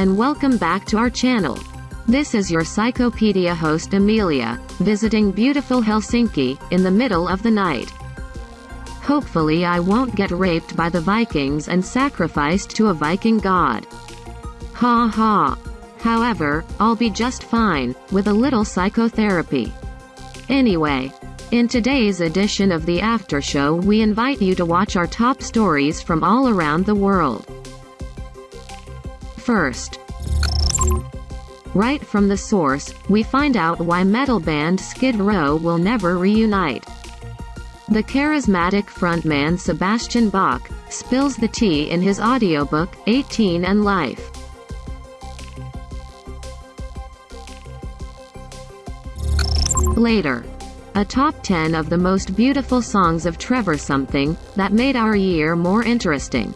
and welcome back to our channel. This is your Psychopedia host Amelia, visiting beautiful Helsinki, in the middle of the night. Hopefully I won't get raped by the Vikings and sacrificed to a Viking god. Ha ha. However, I'll be just fine, with a little psychotherapy. Anyway, in today's edition of the After Show we invite you to watch our top stories from all around the world. First, right from the source, we find out why metal band Skid Row will never reunite. The charismatic frontman Sebastian Bach spills the tea in his audiobook, 18 and Life. Later, a top 10 of the most beautiful songs of Trevor Something, that made our year more interesting.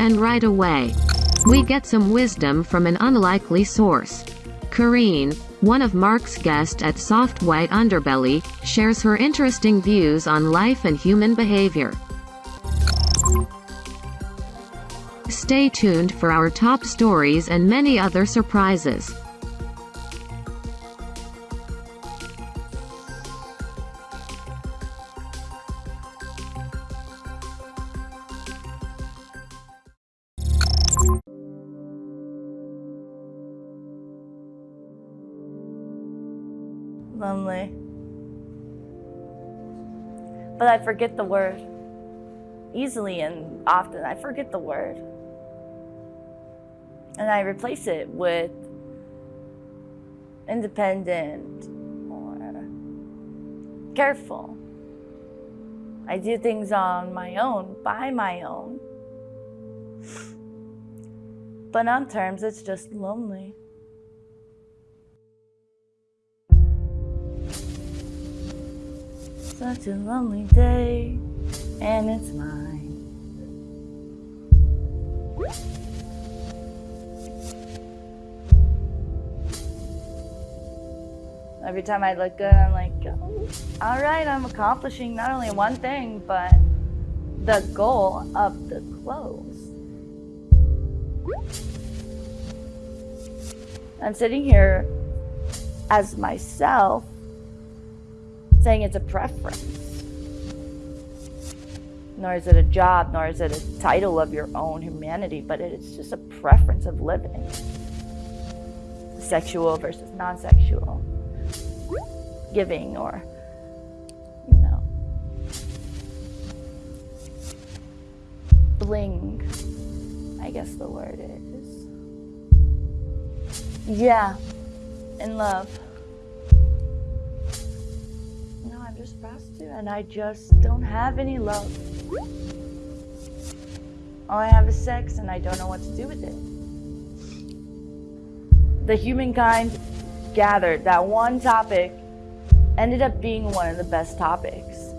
And right away, we get some wisdom from an unlikely source. Kareen, one of Mark's guests at Soft White Underbelly, shares her interesting views on life and human behavior. Stay tuned for our top stories and many other surprises. Lonely. But I forget the word. Easily and often, I forget the word. And I replace it with independent or careful. I do things on my own, by my own. But on terms, it's just lonely. Such a lonely day, and it's mine. Every time I look good, I'm like, oh, all right, I'm accomplishing not only one thing, but the goal of the clothes. I'm sitting here as myself saying it's a preference. Nor is it a job, nor is it a title of your own humanity, but it's just a preference of living. Sexual versus non sexual. Giving or, you know, bling, I guess the word is. Yeah, in love. Just prostitute and I just don't have any love. All I have is sex and I don't know what to do with it. The humankind gathered that one topic ended up being one of the best topics.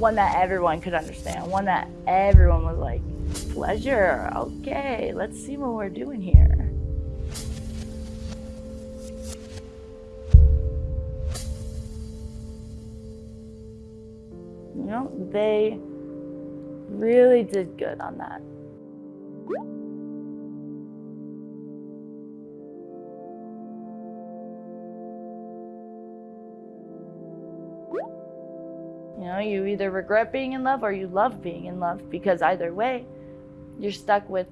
One that everyone could understand, one that everyone was like, pleasure, okay, let's see what we're doing here. Know, they really did good on that. You know, you either regret being in love or you love being in love because either way, you're stuck with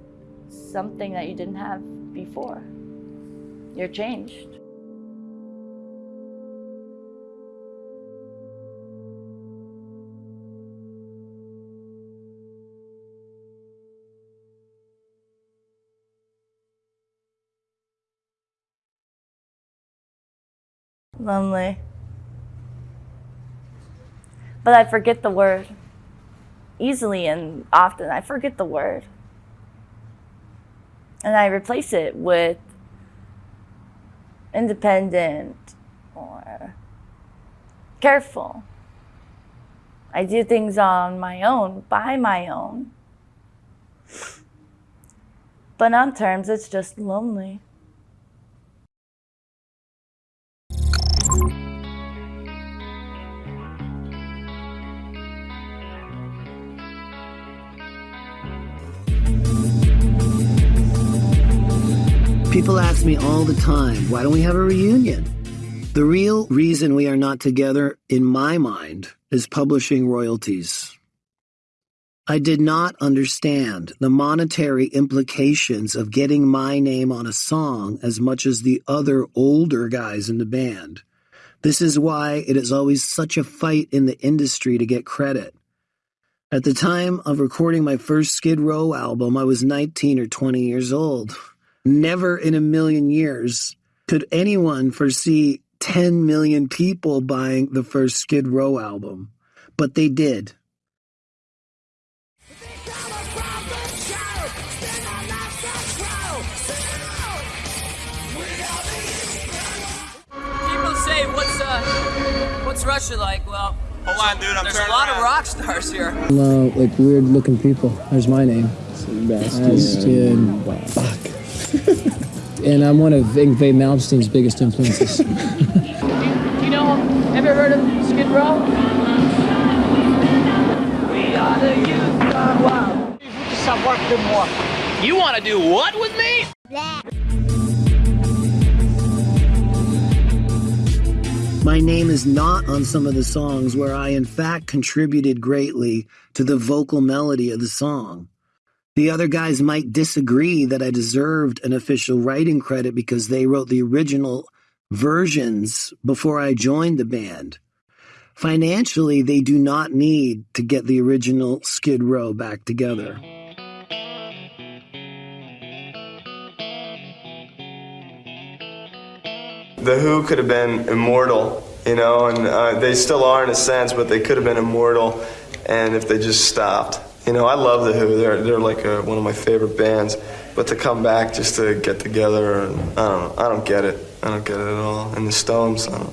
something that you didn't have before. You're changed. Lonely. But I forget the word easily and often. I forget the word. And I replace it with independent or careful. I do things on my own, by my own. But on terms, it's just lonely. People ask me all the time, why don't we have a reunion? The real reason we are not together, in my mind, is publishing royalties. I did not understand the monetary implications of getting my name on a song as much as the other older guys in the band. This is why it is always such a fight in the industry to get credit. At the time of recording my first Skid Row album, I was 19 or 20 years old. Never in a million years could anyone foresee 10 million people buying the first Skid Row album, but they did. People say, what's uh, what's Russia like? Well, Hold on, dude. I'm there's a turning lot of rock stars here. Uh, like weird looking people. There's my name. Sebastian. Fuck. And I'm one of Yngwie Malmsteen's biggest influences. Do you know, ever heard of Skid Row? We are the youth gone wild. You want to do what with me? Yeah. My name is not on some of the songs where I, in fact, contributed greatly to the vocal melody of the song. The other guys might disagree that I deserved an official writing credit because they wrote the original versions before I joined the band. Financially, they do not need to get the original Skid Row back together. The Who could have been immortal, you know, and uh, they still are in a sense, but they could have been immortal, and if they just stopped. You know, I love the Who. They're they're like uh one of my favorite bands, but to come back just to get together, and I don't know, I don't get it. I don't get it at all. And the Stones, I don't,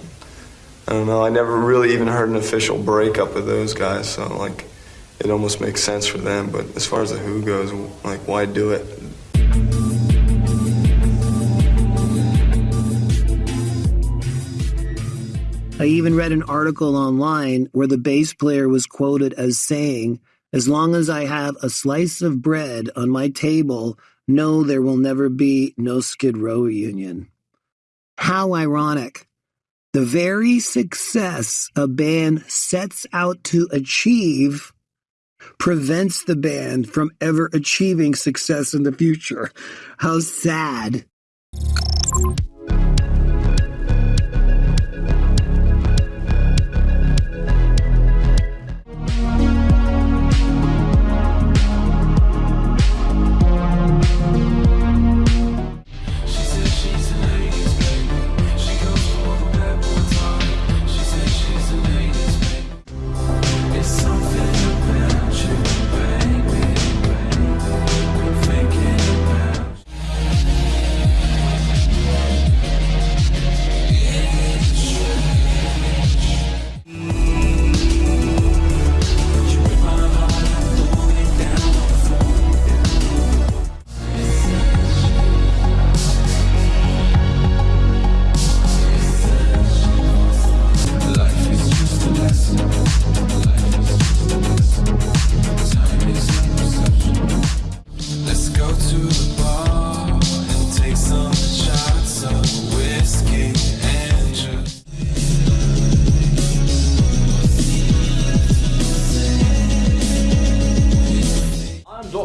I don't know. I never really even heard an official breakup of those guys, so like, it almost makes sense for them. But as far as the Who goes, like, why do it? I even read an article online where the bass player was quoted as saying, As long as I have a slice of bread on my table, no, there will never be no Skid Row reunion. How ironic. The very success a band sets out to achieve prevents the band from ever achieving success in the future. How sad.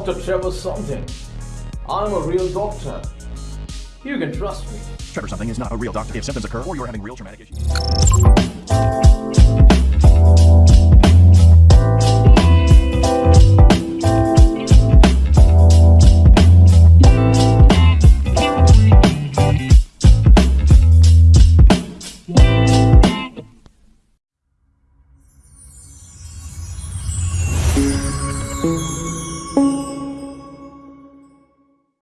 Dr. Trevor something. I'm a real doctor. You can trust me. Trevor something is not a real doctor. If symptoms occur or you're having real traumatic issues.